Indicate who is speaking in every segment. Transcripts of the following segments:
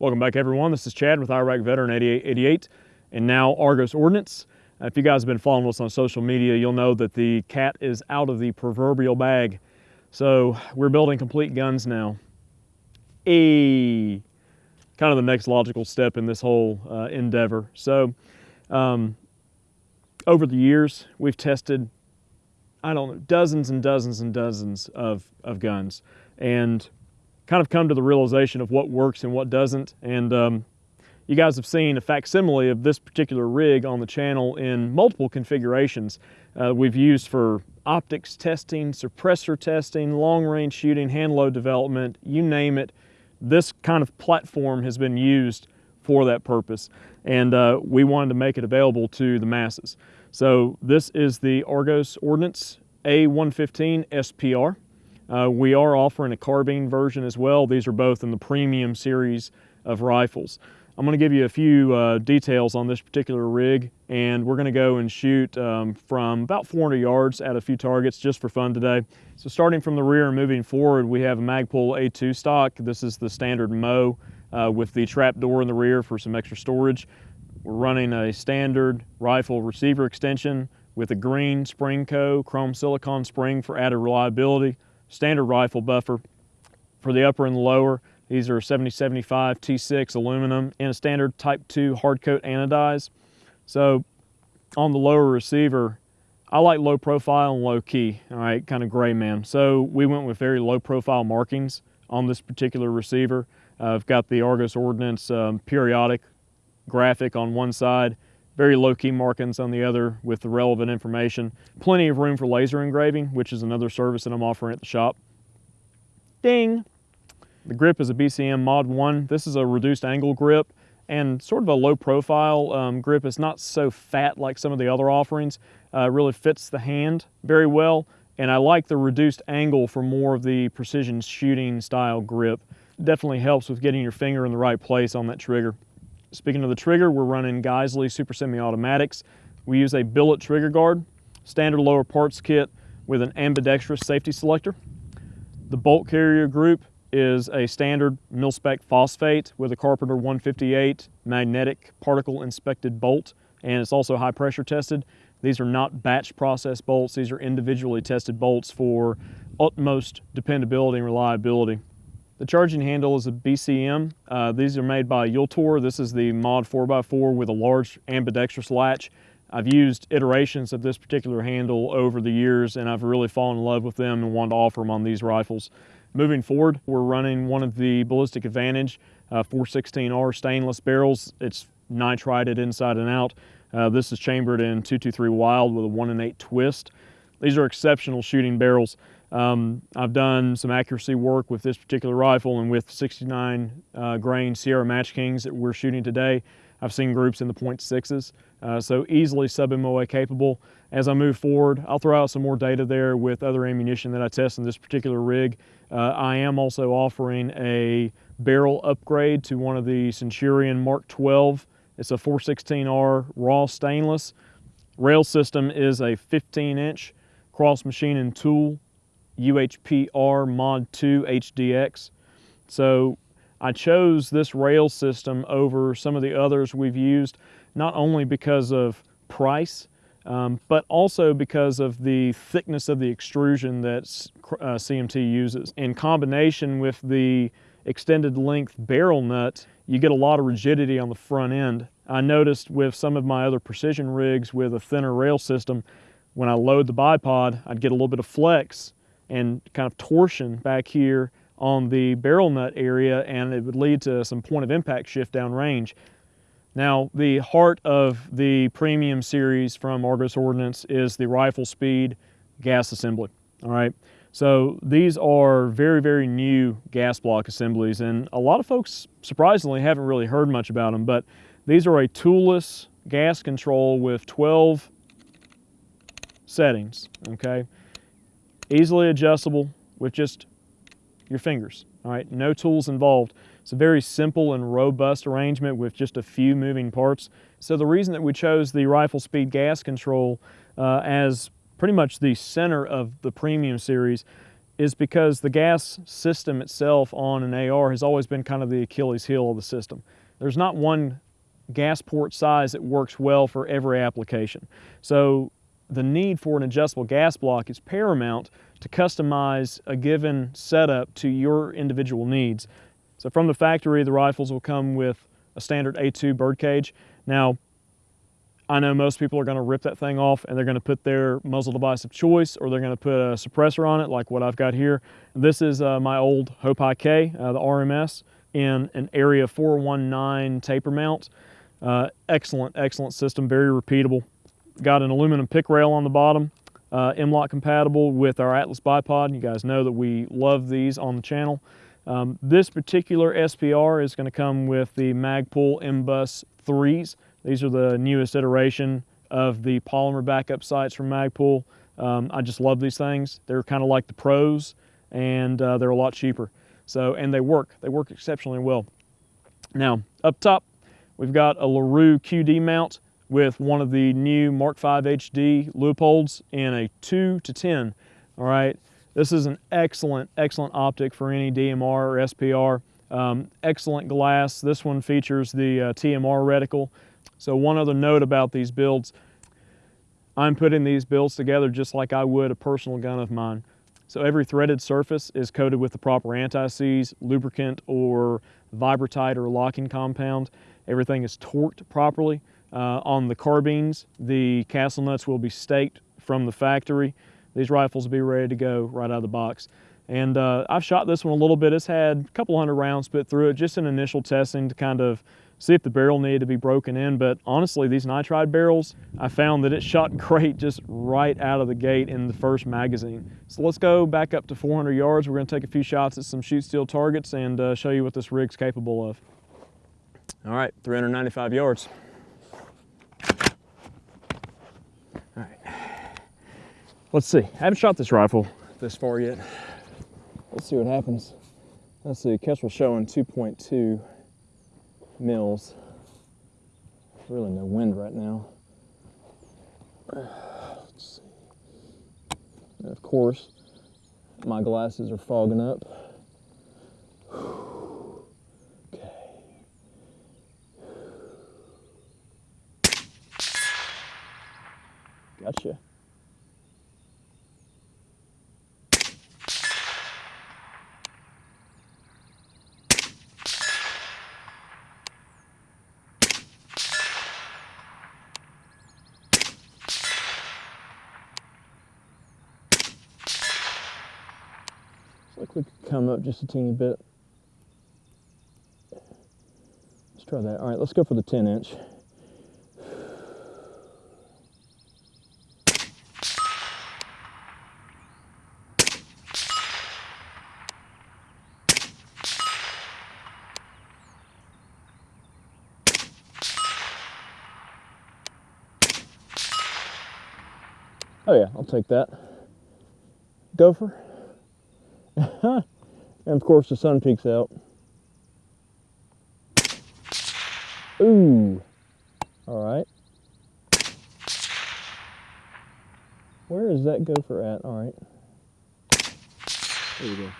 Speaker 1: Welcome back everyone. This is Chad with Iraq Veteran 8888 and now Argos Ordnance. If you guys have been following us on social media, you'll know that the cat is out of the proverbial bag. So we're building complete guns now. A kind of the next logical step in this whole uh, endeavor. So um, over the years, we've tested, I don't know, dozens and dozens and dozens of, of guns. And kind of come to the realization of what works and what doesn't. And um, you guys have seen a facsimile of this particular rig on the channel in multiple configurations. Uh, we've used for optics testing, suppressor testing, long range shooting, hand load development, you name it. This kind of platform has been used for that purpose. And uh, we wanted to make it available to the masses. So this is the Argos Ordnance A115 SPR. Uh, we are offering a carbine version as well. These are both in the premium series of rifles. I'm going to give you a few uh, details on this particular rig and we're going to go and shoot um, from about 400 yards at a few targets just for fun today. So starting from the rear and moving forward we have a Magpul A2 stock. This is the standard MOE uh, with the trap door in the rear for some extra storage. We're running a standard rifle receiver extension with a green Sprinco chrome silicon spring for added reliability standard rifle buffer. For the upper and the lower, these are 7075 T6 aluminum and a standard type 2 hard coat anodize. So on the lower receiver, I like low profile and low key, all right, kind of gray man. So we went with very low profile markings on this particular receiver. Uh, I've got the Argos Ordnance um, periodic graphic on one side very low key markings on the other with the relevant information. Plenty of room for laser engraving, which is another service that I'm offering at the shop. Ding! The grip is a BCM Mod 1. This is a reduced angle grip and sort of a low profile um, grip. It's not so fat like some of the other offerings. Uh, really fits the hand very well. And I like the reduced angle for more of the precision shooting style grip. Definitely helps with getting your finger in the right place on that trigger. Speaking of the trigger, we're running Geissele Super Semi-Automatics. We use a billet trigger guard, standard lower parts kit with an ambidextrous safety selector. The bolt carrier group is a standard mil-spec phosphate with a Carpenter 158 magnetic particle inspected bolt and it's also high pressure tested. These are not batch process bolts, these are individually tested bolts for utmost dependability and reliability. The charging handle is a BCM. Uh, these are made by Vltor. This is the Mod 4x4 with a large ambidextrous latch. I've used iterations of this particular handle over the years and I've really fallen in love with them and wanted to offer them on these rifles. Moving forward, we're running one of the Ballistic Advantage uh, 416R stainless barrels. It's nitrided inside and out. Uh, this is chambered in 223 Wylde with a 1 in 8 twist. These are exceptional shooting barrels. Um, I've done some accuracy work with this particular rifle and with 69 uh, grain Sierra Match Kings that we're shooting today. I've seen groups in the .6s, uh, so easily sub-MOA capable. As I move forward, I'll throw out some more data there with other ammunition that I test in this particular rig. Uh, I am also offering a barrel upgrade to one of the Centurion Mark 12. It's a 416R raw stainless. Rail system is a 15 inch cross machine and tool UHPR Mod 2 HDX. So I chose this rail system over some of the others we've used, not only because of price, um, but also because of the thickness of the extrusion that uh, CMT uses. In combination with the extended length barrel nut, you get a lot of rigidity on the front end. I noticed with some of my other precision rigs with a thinner rail system, when I load the bipod, I'd get a little bit of flex and kind of torsion back here on the barrel nut area and it would lead to some point of impact shift down range. Now the heart of the premium series from Argos Ordnance is the rifle speed gas assembly, all right? So these are very, very new gas block assemblies and a lot of folks surprisingly haven't really heard much about them, but these are a toolless gas control with 12 settings, okay? Easily adjustable with just your fingers, all right? No tools involved. It's a very simple and robust arrangement with just a few moving parts. So the reason that we chose the rifle speed gas control uh, as pretty much the center of the premium series is because the gas system itself on an AR has always been kind of the Achilles heel of the system. There's not one gas port size that works well for every application. So the need for an adjustable gas block is paramount to customize a given setup to your individual needs. So from the factory, the rifles will come with a standard A2 birdcage. Now, I know most people are gonna rip that thing off and they're gonna put their muzzle device of choice or they're gonna put a suppressor on it like what I've got here. This is uh, my old Hope K, uh, the RMS, in an Area 419 taper mount. Uh, excellent, excellent system, very repeatable. Got an aluminum pick rail on the bottom, uh, M-LOK compatible with our Atlas bipod. You guys know that we love these on the channel. Um, this particular SPR is gonna come with the Magpul MBUS 3s. These are the newest iteration of the polymer backup sights from Magpul. Um, I just love these things. They're kind of like the pros and uh, they're a lot cheaper. So, and they work, they work exceptionally well. Now, up top, we've got a LaRue QD mount with one of the new Mark V HD Leupolds in a two to 10, all right? This is an excellent, excellent optic for any DMR or SPR. Um, excellent glass. This one features the uh, TMR reticle. So one other note about these builds, I'm putting these builds together just like I would a personal gun of mine. So every threaded surface is coated with the proper anti-seize, lubricant, or Vibratite or locking compound. Everything is torqued properly. Uh, on the carbines, the castle nuts will be staked from the factory. These rifles will be ready to go right out of the box. And uh, I've shot this one a little bit. It's had a couple hundred rounds put through it, just an initial testing to kind of see if the barrel needed to be broken in. But honestly, these nitride barrels, I found that it shot great just right out of the gate in the first magazine. So let's go back up to 400 yards. We're gonna take a few shots at some shoot steel targets and uh, show you what this rig's capable of. All right, 395 yards. All right, let's see. I haven't shot this rifle this far yet. Let's see what happens. Let's see, Kestrel showing 2.2 mils. Really no wind right now. Let's see. And of course, my glasses are fogging up. Okay. Gotcha. like we could come up just a teeny bit. Let's try that. All right, let's go for the 10 inch. Oh yeah, I'll take that. Gopher. and of course the sun peeks out. Ooh. All right. Where is that gopher at? All right. There you go.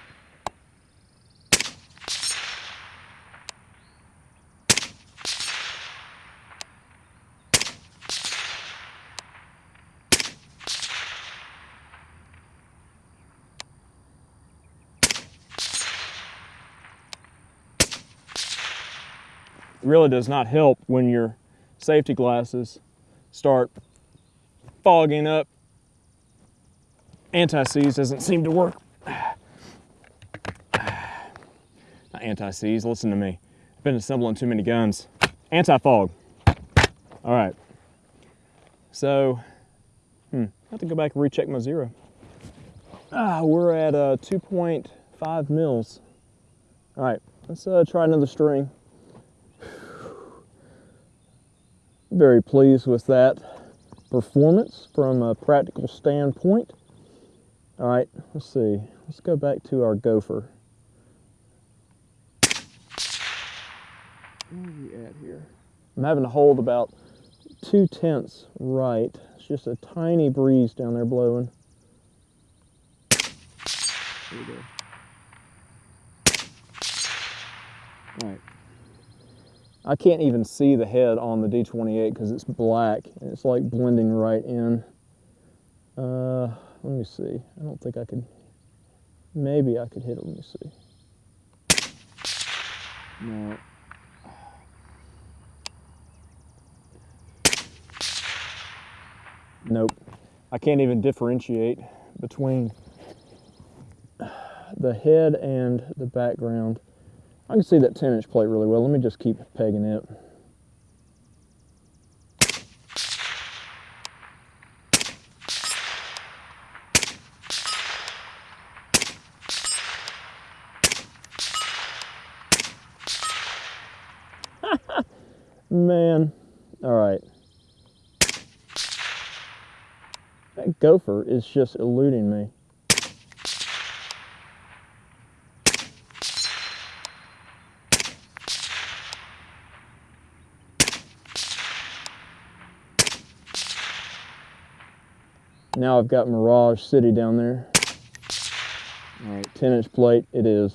Speaker 1: Really does not help when your safety glasses start fogging up. Anti-seize doesn't seem to work. Not anti-seize, listen to me. I've been assembling too many guns. Anti-fog. All right. So, hmm, I have to go back and recheck my zero. Ah, we're at uh, 2.5 mils. All right, let's uh, try another string. Very pleased with that performance from a practical standpoint. All right, let's see. Let's go back to our gopher. Where are we at here? I'm having to hold about two tenths right. It's just a tiny breeze down there blowing. Here we go. All right. I can't even see the head on the D28 because it's black and it's like blending right in. Uh, let me see. I don't think I could, maybe I could hit it. Let me see. No. Nope. I can't even differentiate between the head and the background. I can see that 10 inch plate really well. Let me just keep pegging it. Man, all right. That gopher is just eluding me. Now I've got Mirage City down there. All right, 10 inch plate it is.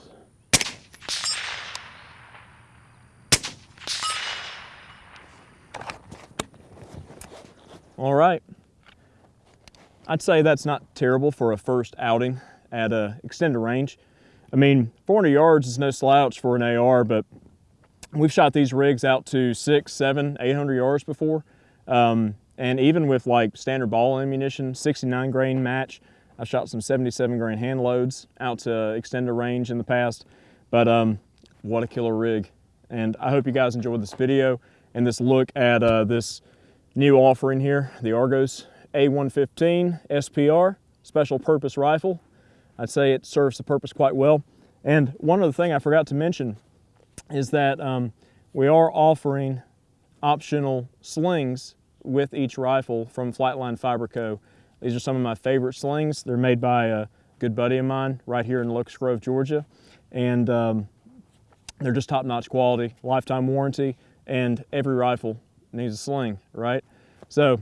Speaker 1: All right. I'd say that's not terrible for a first outing at a extended range. I mean, 400 yards is no slouch for an AR, but we've shot these rigs out to six, seven, 800 yards before. Um, and even with like standard ball ammunition, 69 grain match, I've shot some 77 grain hand loads out to extended range in the past. But um, what a killer rig. And I hope you guys enjoyed this video and this look at uh, this new offering here, the Argos A115 SPR, special purpose rifle. I'd say it serves the purpose quite well. And one other thing I forgot to mention is that um, we are offering optional slings with each rifle from Flightline Fiber Co. These are some of my favorite slings. They're made by a good buddy of mine right here in Locust Grove, Georgia. And um, they're just top-notch quality, lifetime warranty, and every rifle needs a sling, right? So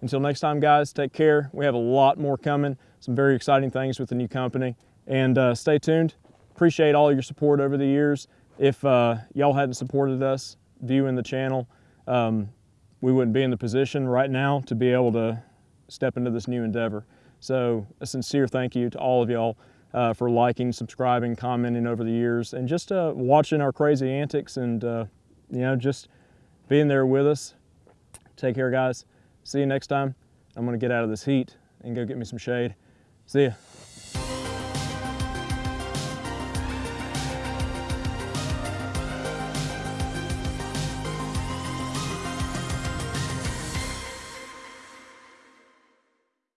Speaker 1: until next time, guys, take care. We have a lot more coming, some very exciting things with the new company. And uh, stay tuned. Appreciate all your support over the years. If uh, y'all hadn't supported us viewing the channel, um, we wouldn't be in the position right now to be able to step into this new endeavor. So a sincere thank you to all of y'all uh, for liking, subscribing, commenting over the years, and just uh, watching our crazy antics and, uh, you know, just being there with us. Take care, guys. See you next time. I'm going to get out of this heat and go get me some shade. See ya.